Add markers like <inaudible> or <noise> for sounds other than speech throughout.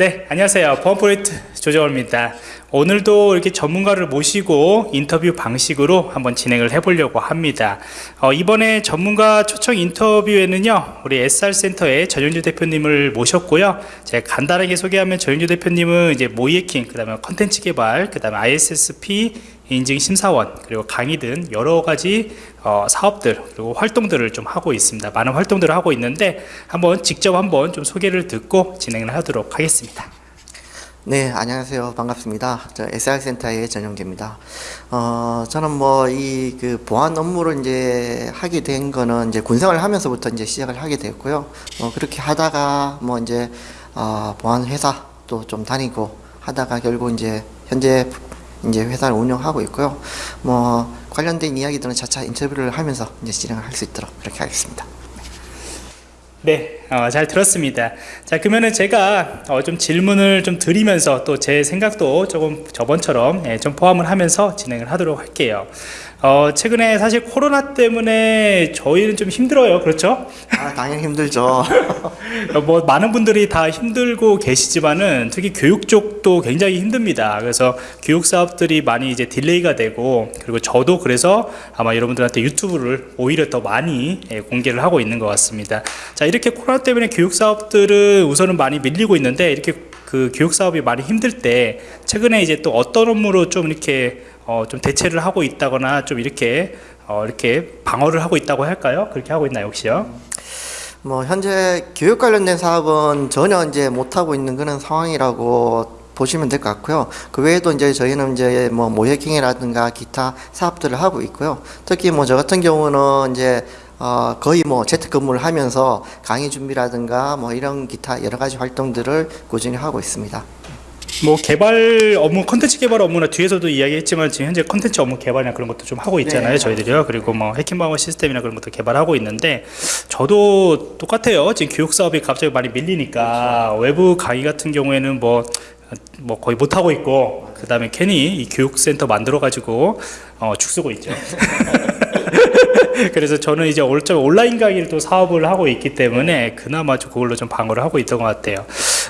네, 안녕하세요. 보안 프로젝트 조정호입니다. 오늘도 이렇게 전문가를 모시고 인터뷰 방식으로 한번 진행을 해보려고 합니다. 어, 이번에 전문가 초청 인터뷰에는요, 우리 SR센터의 전현주 대표님을 모셨고요. 제가 간단하게 소개하면 전현주 대표님은 이제 모이에킹, 그 다음에 컨텐츠 개발, 그 다음에 ISSP 인증 심사원, 그리고 강의 등 여러 가지 어, 사업들, 그리고 활동들을 좀 하고 있습니다. 많은 활동들을 하고 있는데, 한번 직접 한번 좀 소개를 듣고 진행을 하도록 하겠습니다. 네, 안녕하세요. 반갑습니다. 저 SR센터의 전영재입니다. 어, 저는 뭐 이 그 보안 업무를 이제 하게 된 거는 이제 군생활을 하면서부터 이제 시작을 하게 됐고요. 뭐 그렇게 하다가 뭐 이제 어, 보안 회사 또 좀 다니고 하다가 결국 이제 현재 이제 회사를 운영하고 있고요. 뭐 관련된 이야기들은 차차 인터뷰를 하면서 이제 진행을 할 수 있도록 그렇게 하겠습니다. 네, 어, 잘 들었습니다. 자, 그러면은 제가 어, 좀 질문을 좀 드리면서 또 제 생각도 조금 저번처럼 예, 좀 포함을 하면서 진행을 하도록 할게요. 어, 최근에 사실 코로나 때문에 저희는 좀 힘들어요. 그렇죠? 아, 당연히 힘들죠. <laughs> 뭐 많은 분들이 다 힘들고 계시지만은 특히 교육 쪽도 굉장히 힘듭니다. 그래서 교육 사업들이 많이 이제 delay가 되고 그리고 저도 그래서 아마 여러분들한테 유튜브를 오히려 더 많이 예, 공개를 하고 있는 것 같습니다. 자 이렇게 코로나 때문에 교육 사업들은 우선은 많이 밀리고 있는데 이렇게 그 교육 사업이 많이 힘들 때 최근에 이제 또 어떤 업무로 좀 이렇게 어, 좀 대체를 하고 있다거나 좀 이렇게 어, 이렇게 방어를 하고 있다고 할까요? 그렇게 하고 있나요, 혹시요? 뭐 현재 교육 관련된 사업은 전혀 이제 못 하고 있는 그런 상황이라고 보시면 될 것 같고요. 그 외에도 이제 저희는 이제 뭐 모해킹이라든가 기타 사업들을 하고 있고요. 특히 뭐 저 같은 경우는 이제 어 거의 뭐 재택근무를 하면서 강의 준비라든가 뭐 이런 기타 여러 가지 활동들을 꾸준히 하고 있습니다. 뭐 개발 업무, 컨텐츠 개발 업무나 뒤에서도 이야기했지만 지금 현재 컨텐츠 업무 개발이나 그런 것도 좀 하고 있잖아요, 네, 저희들이요. 그리고 뭐 해킹 방어 시스템이나 그런 것도 개발하고 있는데 저도 똑같아요. 지금 교육 사업이 갑자기 많이 밀리니까 외부 강의 같은 경우에는 뭐뭐 거의 못 하고 있고 그 다음에 괜히 이 교육센터 만들어 가지고 어, 죽 쓰고 있죠. <laughs> <laughs> 그래서 저는 이제 올- 좀 온라인 강의를 또 사업을 하고 있기 때문에 그나마 좀 그걸로 좀 방어를 하고 있던 것 같아요.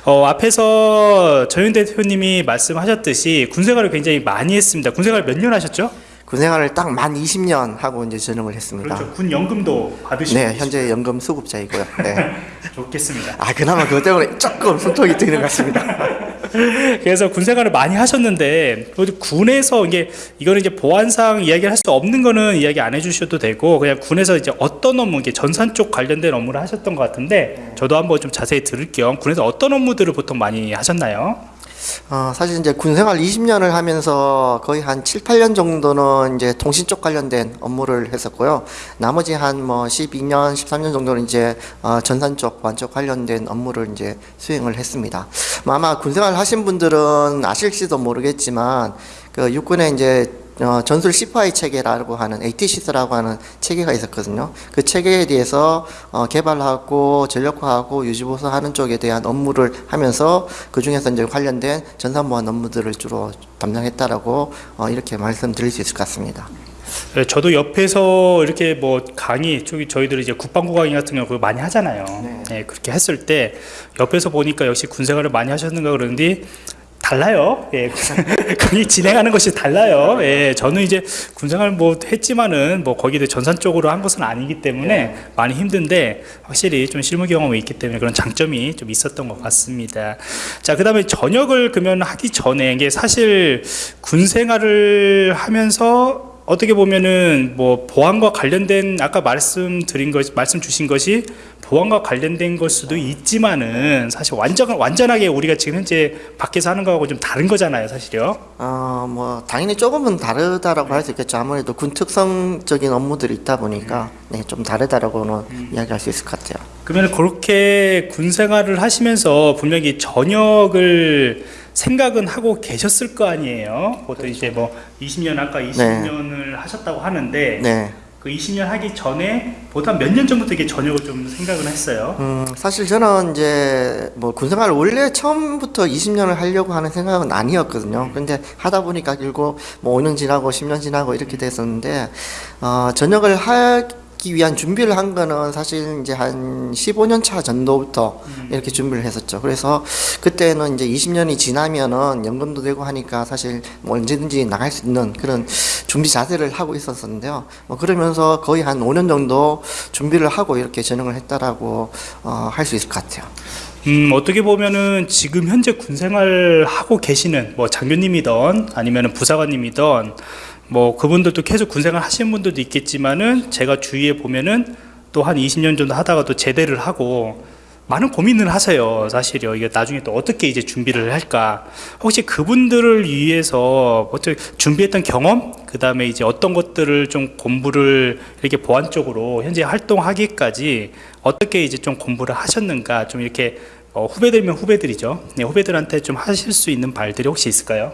어, 앞에서 전윤 대표님이 말씀하셨듯이 군생활을 굉장히 많이 했습니다. 군생활 몇 년 하셨죠? 군생활을 딱 만 20년 하고 이제 전역을 했습니다. 그렇죠. 군 연금도 받으시고 네, 현재 연금 수급자이고요. 네. <laughs> 좋겠습니다. 아, 그나마 그것 때문에 조금 손톱이 뜨는 것 같습니다. <laughs> <laughs> 그래서 군 생활을 많이 하셨는데 군에서 이게 이거는 이제 보안상 이야기를 할 수 없는 거는 이야기 안 해주셔도 되고 그냥 군에서 이제 어떤 업무 이게 전산 쪽 관련된 업무를 하셨던 것 같은데 저도 한번 좀 자세히 들을 겸 군에서 어떤 업무들을 보통 많이 하셨나요? 어, 사실 이제 군 생활 20년을 하면서 거의 한 7, 8년 정도는 이제 통신 쪽 관련된 업무를 했었고요. 나머지 한 뭐 12년, 13년 정도는 이제 어, 전산 쪽, 보안 쪽 관련된 업무를 이제 수행을 했습니다. 뭐 아마 군 생활 하신 분들은 아실지도 모르겠지만 그 육군에 이제 어, 전술 시파이 체계라고 하는 ATCS라고 하는 체계가 있었거든요. 그 체계에 대해서 어, 개발하고 전력화하고 유지보수하는 쪽에 대한 업무를 하면서 그 중에서 이제 관련된 전산보안 업무들을 주로 담당했다라고 어, 이렇게 말씀드릴 수 있을 것 같습니다. 네, 저도 옆에서 이렇게 뭐 강의 저기 저희들이 이제 국방부 강의 같은 경우 많이 하잖아요. 네. 그렇게 했을 때 옆에서 보니까 역시 군 생활을 많이 하셨는가 그러는데 달라요. 예, <laughs> 강의 진행하는 것이 달라요. 예, 저는 이제 군생활 뭐 했지만은 뭐 거기에 전산 쪽으로 한 것은 아니기 때문에 많이 힘든데 확실히 좀 실무 경험이 있기 때문에 그런 장점이 좀 있었던 것 같습니다. 자, 그 다음에 전역을 그러면 하기 전에 이게 사실 군생활을 하면서 어떻게 보면은 뭐 보안과 관련된 아까 말씀드린 것 말씀 주신 것이 보안과 관련된 걸 수도 있지만은 사실 완전 완전하게 우리가 지금 현재 밖에서 하는 거하고 좀 다른 거잖아요, 사실요. 어, 뭐 당연히 조금은 다르다라고 할수 있겠죠. 아무래도 군 특성적인 업무들이 있다 보니까 네, 좀 다르다라고는 이야기할 수 있을 것 같아요. 그러면 그렇게 군 생활을 하시면서 분명히 전역을 생각은 하고 계셨을 거 아니에요. 보통 이제 뭐 20년 아까 20년을 하셨다고 하는데 네. 그 20년 하기 전에 보통 몇 년 전부터 이게 전역을 좀 생각을 했어요. 음, 사실 저는 이제 뭐 군생활 원래 처음부터 20년을 하려고 하는 생각은 아니었거든요. 근데 하다 보니까 결국 뭐 5년 지나고 10년 지나고 이렇게 됐었는데 어, 전역을 할 받기 위한 준비를 한 거는 사실 이제 한 15년 차 전도부터 이렇게 준비를 했었죠. 그래서 그때는 이제 20년이 지나면은 연금도 되고 하니까 사실 뭐 언제든지 나갈 수 있는 그런 준비 자세를 하고 있었었는데요. 뭐 그러면서 거의 한 5년 정도 준비를 하고 이렇게 전역을 했다라고 어, 할 수 있을 것 같아요. 음, 어떻게 보면은 지금 현재 군 생활 하고 계시는 뭐 장교님이던 아니면은 부사관님이던 뭐 그분들도 계속 군 생활 하시는 분들도 있겠지만은 제가 주위에 보면은 또 한 20년 정도 하다가 또 제대를 하고 많은 고민을 하세요. 사실요. 이게 나중에 또 어떻게 이제 준비를 할까? 혹시 그분들을 위해서 어떻게 준비했던 경험, 그 다음에 이제 어떤 것들을 좀 공부를 이렇게 보완적으로 현재 활동하기까지 어떻게 이제 좀 공부를 하셨는가? 좀 이렇게 어, 후배들면 후배들이죠. 네, 후배들한테 좀 하실 수 있는 말들이 혹시 있을까요?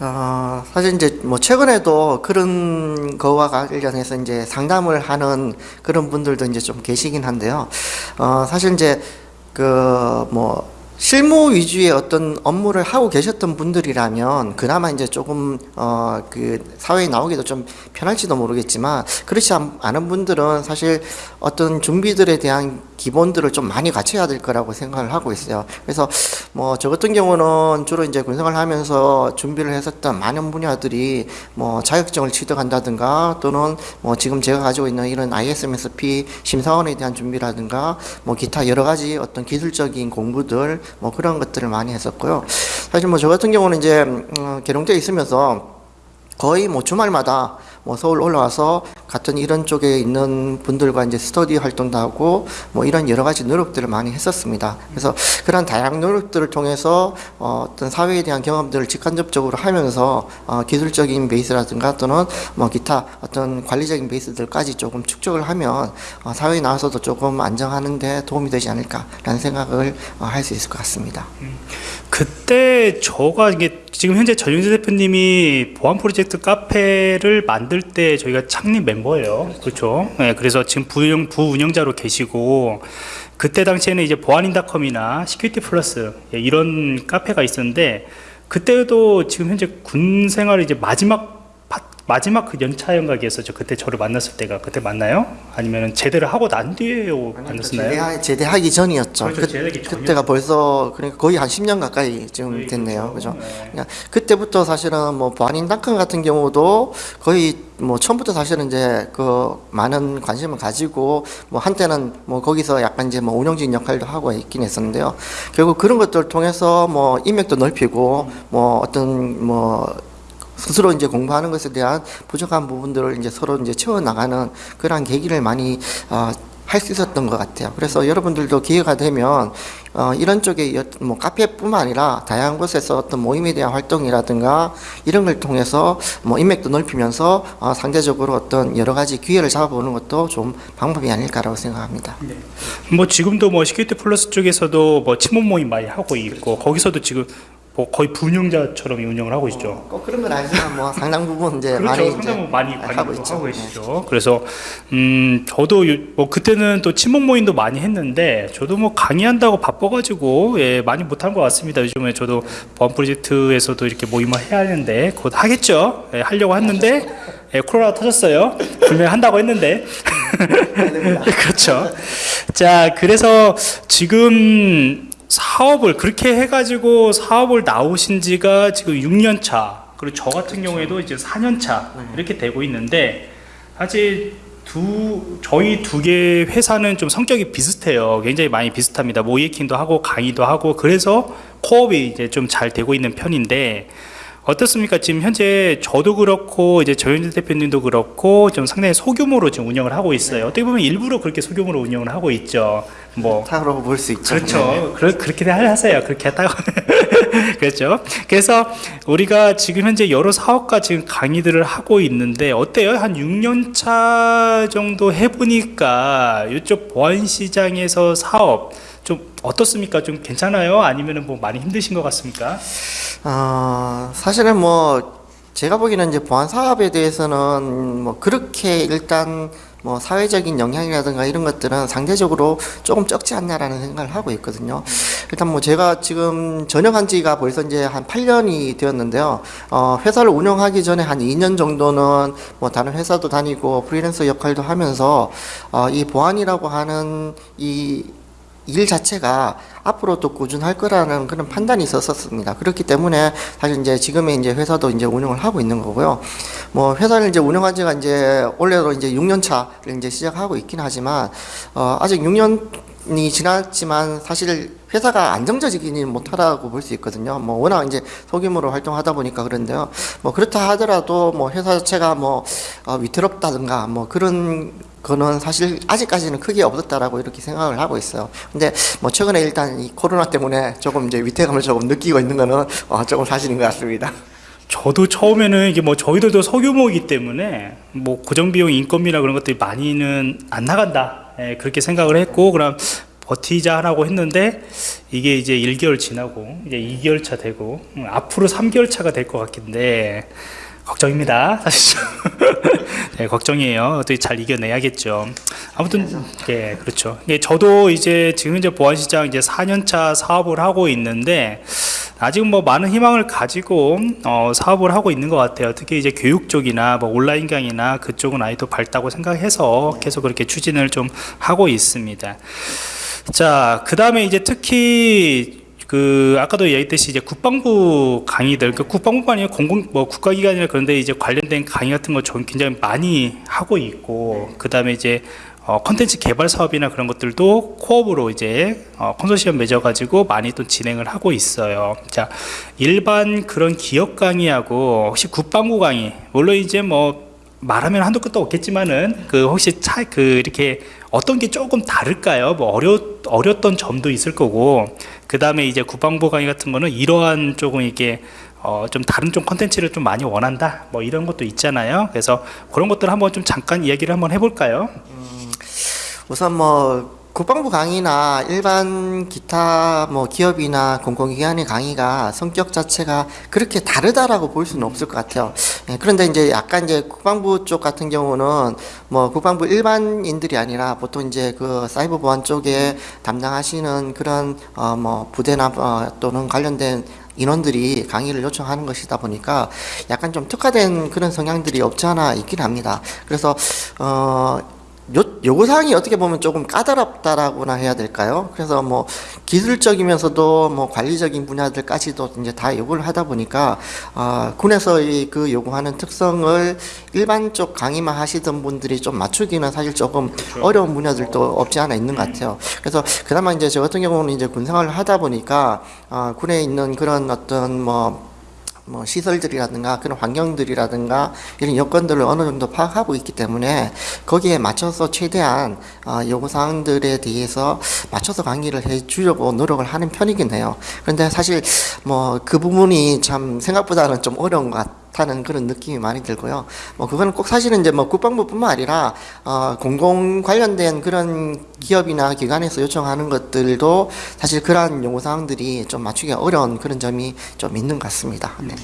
어, 사실 이제 뭐 최근에도 그런 거와 관련해서 이제 상담을 하는 그런 분들도 이제 좀 계시긴 한데요. 어, 사실 이제 그 뭐 실무 위주의 어떤 업무를 하고 계셨던 분들이라면 그나마 이제 조금 어 그 사회에 나오기도 좀 편할지도 모르겠지만 그렇지 않- 않은 분들은 사실 어떤 준비들에 대한 기본들을 좀 많이 갖춰야 될 거라고 생각을 하고 있어요. 그래서 뭐 저 같은 경우는 주로 이제 군생활 하면서 준비를 했었던 많은 분야들이 뭐 자격증을 취득한다든가 또는 뭐 지금 제가 가지고 있는 이런 ISMSP 심사원에 대한 준비라든가 뭐 기타 여러 가지 어떤 기술적인 공부들 뭐 그런 것들을 많이 했었고요. 사실 뭐 저 같은 경우는 이제 음, 계룡대에 있으면서 거의 뭐 주말마다 뭐 서울 올라와서 같은 이런 쪽에 있는 분들과 이제 스터디 활동도 하고 뭐 이런 여러 가지 노력들을 많이 했었습니다. 그래서 그런 다양한 노력들을 통해서 어, 어떤 사회에 대한 경험들을 직간접적으로 하면서 어, 기술적인 베이스라든가 또는 뭐 기타 어떤 관리적인 베이스들까지 조금 축적을 하면 어, 사회에 나와서도 조금 안정하는데 도움이 되지 않을까라는 생각을 어, 할수 있을 것 같습니다. 그때 저가 이게 지금 현재 전윤재 대표님이 보안 프로젝트 카페를 만들 때 저희가 창립 멤버예요. 그렇죠. 네, 그래서 지금 부運부운영자로 계시고 그때 당시에는 이제 보안인닷컴이나 시큐리티 플러스 예, 이런 카페가 있었는데 그때도 지금 현재 군 생활 이제 마지막 파- 마지막 그 연차 연각이었었죠. 그때 저를 만났을 때가 그때 만나요? 아니면 제대를 하고 난 뒤에 만났었나요? 제대하, 제대 하기 전이었죠. 그렇죠, 그, 그때가 벌써 그러니까 거의 한 10년 가까이 지금 됐네요. 그렇죠. 그죠? 네. 그러니까 그때부터 사실은 뭐 보안인닷컴 같은 경우도 거의 뭐 처음부터 사실은 이제 그 많은 관심을 가지고 뭐 한때는 뭐 거기서 약간 이제 뭐 운영진 역할도 하고 있긴 했었는데요. 결국 그런 것들을 통해서 뭐 인맥도 넓히고 뭐 어떤 뭐 스스로 이제 공부하는 것에 대한 부족한 부분들을 이제 서로 이제 채워 나가는 그러한 계기를 많이 어, 할수 있었던 것 같아요. 그래서 여러분들도 기회가 되면 어, 이런 쪽에 여- 뭐 카페뿐만 아니라 다양한 곳에서 어떤 모임에 대한 활동이라든가 이런 걸 통해서 뭐 인맥도 넓히면서 어, 상대적으로 어떤 여러 가지 기회를 잡아보는 것도 좀 방법이 아닐까라고 생각합니다. 뭐 지금도 뭐 시큐리티 플러스 쪽에서도 뭐 친목 모임 많이 하고 있고 거기서도 지금 뭐 거의 부운영자처럼 운영을 하고 있죠. 꼭 그런 건 아니지만 뭐 <laughs> 상당 부분 이제 그렇죠. 많이 상당히 많이 하고 있죠. 하고 네. 계시죠. 그래서 음 저도 요- 뭐 그때는 또 친목 모임도 많이 했는데 저도 뭐 강의한다고 바빠가지고 예 많이 못한 것 같습니다. 요즘에 저도 보안 프로젝트에서도 이렇게 모임을 해야 하는데 곧 하겠죠. 예, 하려고 했는데 예, 코로나 터졌어요. 분명히 한다고 했는데 <laughs> 그렇죠. 자, 그래서 지금 사업을 그렇게 해가지고 사업을 나오신 지가 지금 6년 차. 그리고 저 같은 경우에도 이제 4년 차 이렇게 되고 있는데 사실 두 저희 두 개 회사는 좀 성격이 비슷해요. 굉장히 많이 비슷합니다. 모이킹도 하고 강의도 하고 그래서 코업이 이제 좀 잘 되고 있는 편인데 어떻습니까? 지금 현재 저도 그렇고 이제 조현진 대표님도 그렇고 좀 상당히 소규모로 지금 운영을 하고 있어요. 어떻게 보면 일부러 그렇게 소규모로 운영을 하고 있죠. 뭐 타로 볼 수 있죠. 그렇죠. 네. 그러, 그렇게 하세요. 그렇게 했다고. <laughs> 그렇죠. 그래서 우리가 지금 현재 여러 사업과 지금 강의들을 하고 있는데 어때요? 한 6년 차 정도 해보니까 이쪽 보안 시장에서 사업 좀 어떻습니까? 좀 괜찮아요? 아니면은 뭐 많이 힘드신 것 같습니까? 어, 사실은 뭐 제가 보기에는 이제 보안 사업에 대해서는 뭐 그렇게 일단 뭐 사회적인 영향이라든가 이런 것들은 상대적으로 조금 적지 않나라는 생각을 하고 있거든요. 일단 뭐 제가 지금 전역한 지가 벌써 이제 한 8년이 되었는데요. 어, 회사를 운영하기 전에 한 2년 정도는 뭐 다른 회사도 다니고 프리랜서 역할도 하면서 어, 이 보안이라고 하는 이 일 자체가 앞으로 또 꾸준할 거라는 그런 판단이 있었었습니다. 그렇기 때문에 사실 이제 지금의 이제 회사도 이제 운영을 하고 있는 거고요. 뭐 회사를 이제 운영한 지가 이제 올해로 이제 6년 차를 이제 시작하고 있긴 하지만 어 아직 6년 이 지났지만 사실 회사가 안정적이지는 못하다고 볼 수 있거든요. 뭐 워낙 이제 소규모로 활동하다 보니까 그런데요. 뭐 그렇다 하더라도 뭐 회사 자체가 뭐 어, 위태롭다든가 뭐 그런 거는 사실 아직까지는 크게 없었다라고 이렇게 생각을 하고 있어요. 근데 뭐 최근에 일단 이 코로나 때문에 조금 이제 위태감을 조금 느끼고 있는 거는 어, 조금 사실인 것 같습니다. 저도 처음에는 이게 뭐 저희들도 소규모이기 때문에 뭐 고정 비용 인건비나 그런 것들이 많이는 안 나간다 예, 그렇게 생각을 했고 그럼 버티자 하라고 했는데 이게 이제 1개월 지나고 이제 2개월 차 되고 음, 앞으로 3개월 차가 될 것 같긴데 걱정입니다 사실 <laughs> 네, 걱정이에요 어떻게 잘 이겨내야겠죠 아무튼 예 그렇죠 예, 저도 이제 지금 이제 보안시장 이제 4년차 사업을 하고 있는데 아직 뭐 많은 희망을 가지고 어, 사업을 하고 있는 것 같아요. 특히 이제 교육 쪽이나 뭐 온라인 강의나 그쪽은 아직도 밝다고 생각해서 계속 그렇게 추진을 좀 하고 있습니다. 자, 그 다음에 이제 특히 그 아까도 얘기했듯이 이제 국방부 강의들, 그 국방부만이 아니라 공공 뭐 국가기관이나 그런데 이제 관련된 강의 같은 거 좀 굉장히 많이 하고 있고 그 다음에 이제 어, 컨텐츠 개발 사업이나 그런 것들도 코업으로 이제 어, 컨소시엄 맺어가지고 많이 또 진행을 하고 있어요. 자, 일반 그런 기업 강의하고 혹시 국방부 강의, 물론 이제 뭐 말하면 한도 끝도 없겠지만은 그 혹시 차 그 이렇게 어떤 게 조금 다를까요? 뭐 어려 어렸던 점도 있을 거고. 그 다음에 이제 국방부 강의 같은 거는 이러한 조금 이게 어, 좀 다른 좀 컨텐츠를 좀 많이 원한다. 뭐 이런 것도 있잖아요. 그래서 그런 것들 한번 좀 잠깐 이야기를 한번 해볼까요? 우선 뭐 국방부 강의나 일반 기타 뭐 기업이나 공공기관의 강의가 성격 자체가 그렇게 다르다라고 볼 수는 없을 것 같아요. 예, 그런데 이제 약간 이제 국방부 쪽 같은 경우는 뭐 국방부 일반인들이 아니라 보통 이제 그 사이버 보안 쪽에 담당하시는 그런 어 뭐 부대나 어 또는 관련된 인원들이 강의를 요청하는 것이다 보니까 약간 좀 특화된 그런 성향들이 없지 않아 있긴 합니다. 그래서 어 요, 요구사항이 어떻게 보면 조금 까다롭다라고나 해야 될까요? 그래서 뭐 기술적이면서도 뭐 관리적인 분야들까지도 이제 다 요구를 하다 보니까 아 군에서 이그 요구하는 특성을 일반 쪽 강의만 하시던 분들이 좀 맞추기는 사실 조금 어려운 분야들도 없지 않아 있는 것 같아요. 그래서 그나마 이제 저 같은 경우는 이제 군 생활을 하다 보니까 아 군에 있는 그런 어떤 뭐 뭐 시설들이라든가 그런 환경들이라든가 이런 여건들을 어느 정도 파악하고 있기 때문에 거기에 맞춰서 최대한 어, 요구 사항들에 대해서 맞춰서 강의를 해 주려고 노력을 하는 편이긴 해요. 그런데 사실 뭐 그 부분이 참 생각보다는 좀 어려운 것 같 다는 그런 느낌이 많이 들고요. 뭐 그거는 꼭 사실은 이제 뭐 국방부뿐만 아니라 어, 공공 관련된 그런 기업이나 기관에서 요청하는 것들도 사실 그러한 요구 사항들이 좀 맞추기 어려운 그런 점이 좀 있는 것 같습니다. 네.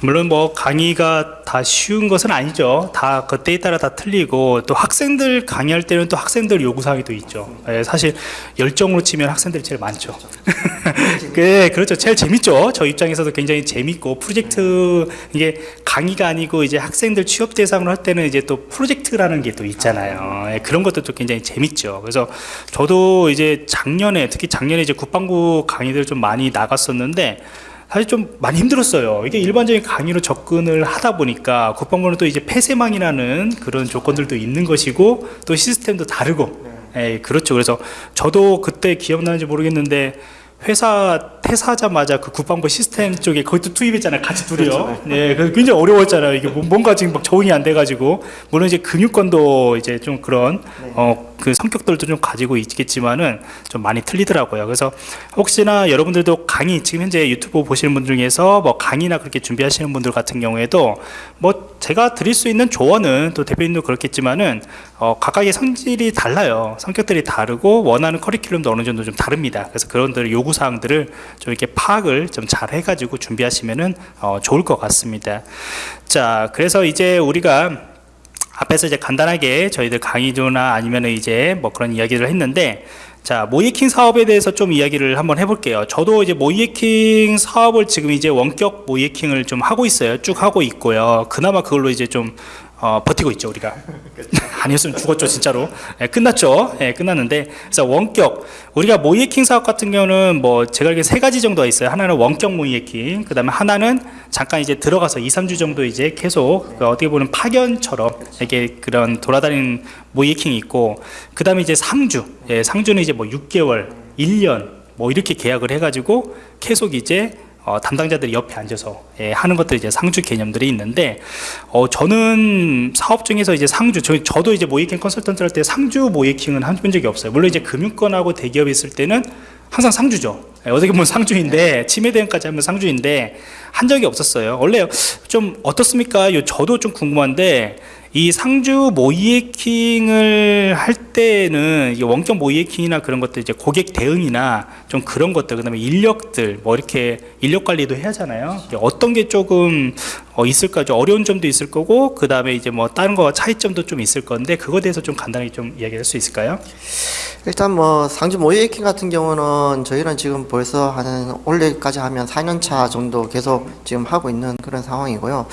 물론 뭐 강의가 다 쉬운 것은 아니죠. 다 그때에 따라 다 틀리고 또 학생들 강의할 때는 또 학생들 요구사항이 또 있죠. 예, 사실 열정으로 치면 학생들이 제일 많죠. <laughs> 그 그렇죠. 제일 재밌죠. 저 입장에서도 굉장히 재밌고 프로젝트 이게 강의가 아니고 이제 학생들 취업 대상으로 할 때는 이제 또 프로젝트라는 게 또 있잖아요. 예, 그런 것도 또 굉장히 재밌죠. 그래서 저도 이제 작년에 특히 작년에 이제 국방부 강의들 좀 많이 나갔었는데 사실 좀 많이 힘들었어요. 이게 일반적인 강의로 접근을 하다 보니까 국방부는 또 이제 폐쇄망이라는 그런 조건들도 있는 것이고 또 시스템도 다르고, 예, 그렇죠. 그래서 저도 그때 기억나는지 모르겠는데 회사 퇴사하자마자 그 국방부 시스템 쪽에 거기 또 투입했잖아요. 같이 둘이요. 네, 그래서 굉장히 어려웠잖아요. 이게 뭐- 뭔가 지금 막 적응이 안 돼가지고 물론 이제 근육권도 이제 좀 그런 어그 성격들도 좀 가지고 있겠지만은 좀 많이 틀리더라고요. 그래서 혹시나 여러분들도 강의 지금 현재 유튜브 보시는 분 중에서 뭐 강의나 그렇게 준비하시는 분들 같은 경우에도 뭐 제가 드릴 수 있는 조언은 또 대표님도 그렇겠지만은 어 각각의 성질이 달라요. 성격들이 다르고 원하는 커리큘럼도 어느 정도 좀 다릅니다. 그래서 그런 들 요구 사항들을 좀 이렇게 파악을 좀 잘 해가지고 준비하시면은 어 좋을 것 같습니다. 자, 그래서 이제 우리가 앞에서 이제 간단하게 저희들 강의조나 아니면 이제 뭐 그런 이야기를 했는데 자 모이킹 사업에 대해서 좀 이야기를 한번 해볼게요. 저도 이제 모이킹 사업을 지금 이제 원격 모이킹을 좀 하고 있어요. 쭉 하고 있고요. 그나마 그걸로 이제 좀 어, 버티고 있죠 우리가. 아니었으면 죽었죠 진짜로. 예, 끝났죠. 예, 끝났는데 그래서 원격. 우리가 모이에킹 사업 같은 경우는 뭐 제가 알기로 세 가지 정도가 있어요. 하나는 원격 모이에킹 그 다음에 하나는 잠깐 이제 들어가서 2, 3주 정도 이제 계속 그 어떻게 보면 파견처럼 이렇게 그런 돌아다니는 모이에킹이 있고 그 다음에 이제 상주. 예, 상주는 이제 뭐 6개월 1년 뭐 이렇게 계약을 해가지고 계속 이제 어, 담당자들이 옆에 앉아서 예, 하는 것들이 이제 상주 개념들이 있는데 어, 저는 사업 중에서 이제 상주 저, 저도 이제 모이킹 컨설턴트 할 때 상주 모이킹은 한본 적이 없어요. 물론 이제 금융권하고 대기업이 있을 때는 항상 상주죠. 예, 어떻게 보면 상주인데 치매 대응까지 하면 상주인데 한 적이 없었어요. 원래 좀 어떻습니까? 요 저도 좀 궁금한데 이 상주 모이에킹을 할 때는 이 원격 모이에킹이나 그런 것들 이제 고객 대응이나 좀 그런 것들 그다음에 인력들 뭐 이렇게 인력 관리도 해야 하잖아요. 어떤 게 조금 어 있을까 좀 어려운 점도 있을 거고 그 다음에 이제 뭐 다른 거 차이점도 좀 있을 건데 그거에 대해서 좀 간단히 좀 이야기할 수 있을까요? 일단 뭐 상주 모이에킹 같은 경우는 저희는 지금 벌써 한 올해까지 하면 4년 차 정도 계속 지금 하고 있는 그런 상황이고요.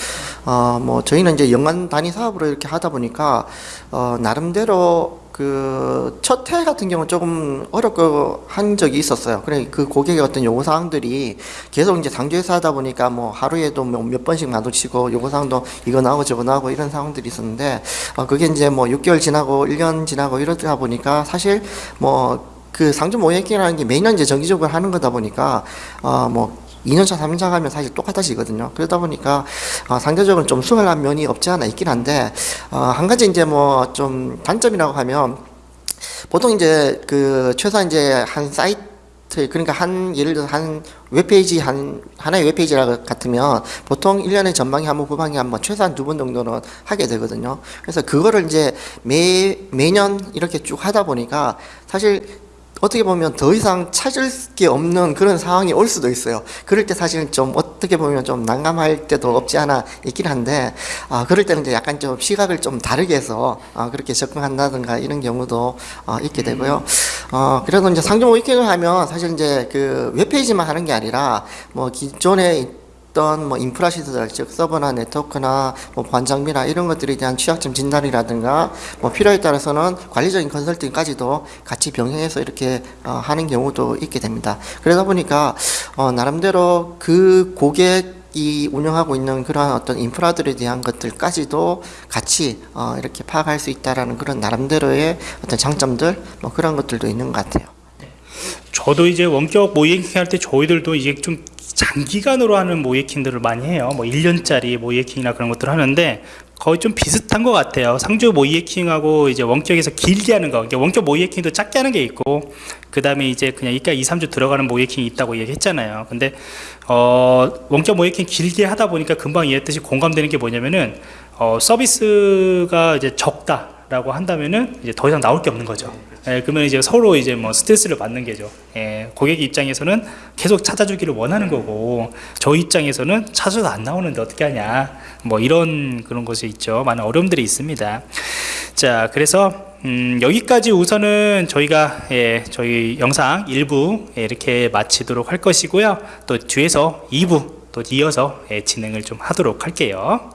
어 뭐 저희는 이제 연간 단위 사업으로 이렇게 하다 보니까 어 나름대로 그첫해 같은 경우는 조금 어렵고 한 적이 있었어요. 그래 그 고객의 어떤 요구 사항들이 계속 이제 상주에서 하다 보니까 뭐 하루에도 뭐몇 번씩 마주치고 요구 사항도 이거 나오고 저거 나오고 이런 상황들이 있었는데 어 그게 이제 뭐 6개월 지나고 1년 지나고 이러다 보니까 사실 뭐 그 상주 모의행이라는 게 매년 이제 정기적으로 하는 거다 보니까 어뭐 2년차, 3년차 가면 사실 똑같아지거든요. 그러다 보니까 어, 상대적으로 좀 수월한 면이 없지 않아 있긴 한데 어, 한 가지 이제 뭐 좀 단점이라고 하면 보통 이제 그 최소한 이제 한 사이트 그러니까 한 예를 들어 한 웹페이지 한 하나의 웹페이지라 같으면 보통 1년에 전방에 한 번, 후방에 한 번, 최소한 두 번 정도는 하게 되거든요. 그래서 그거를 이제 매 매년 이렇게 쭉 하다 보니까 사실 어떻게 보면 더 이상 찾을 게 없는 그런 상황이 올 수도 있어요. 그럴 때 사실은 좀 어떻게 보면 좀 난감할 때도 없지 않아 있긴 한데, 아, 그럴 때는 이제 약간 좀 시각을 좀 다르게 해서, 아, 그렇게 접근한다든가 이런 경우도 어, 있게 되고요. 어, 그래도 이제 상점 위킹을 하면 사실 이제 그 웹페이지만 하는 게 아니라 뭐 기존에 어떤 뭐 인프라 시설, 즉 서버나 네트워크나 뭐 보안 장비나 이런 것들에 대한 취약점 진단이라든가 뭐 필요에 따라서는 관리적인 컨설팅까지도 같이 병행해서 이렇게 어, 하는 경우도 있게 됩니다. 그러다 보니까 어, 나름대로 그 고객 이 운영하고 있는 그러한 어떤 인프라들에 대한 것들까지도 같이 어, 이렇게 파악할 수 있다라는 그런 나름대로의 어떤 장점들 뭐 그런 것들도 있는 것 같아요. 저도 이제 원격 모이에킹 할때 저희들도 이제 좀 장기간으로 하는 모이에킹들을 많이 해요. 뭐 1년짜리 모이에킹이나 그런 것들을 하는데 거의 좀 비슷한 것 같아요. 상주 모이에킹하고 이제 원격에서 길게 하는 거. 그러니까 원격 모이에킹도 짧게 하는 게 있고, 그 다음에 이제 그냥 이까 2, 3주 들어가는 모이에킹이 있다고 얘기했잖아요. 근데, 어, 원격 모이에킹 길게 하다 보니까 금방 이해했듯이 공감되는 게 뭐냐면은, 어, 서비스가 이제 적다. 라고 한다면은 이제 더 이상 나올 게 없는 거죠. 예, 그러면 이제 서로 이제 뭐 스트레스를 받는 게죠. 예, 고객 입장에서는 계속 찾아주기를 원하는 거고, 저 입장에서는 찾아도 안 나오는데 어떻게 하냐. 뭐 이런 그런 것이 있죠. 많은 어려움들이 있습니다. 자, 그래서 음, 여기까지 우선은 저희가 예, 저희 영상 1부 예, 이렇게 마치도록 할 것이고요. 또 뒤에서 2부 또 이어서 예, 진행을 좀 하도록 할게요.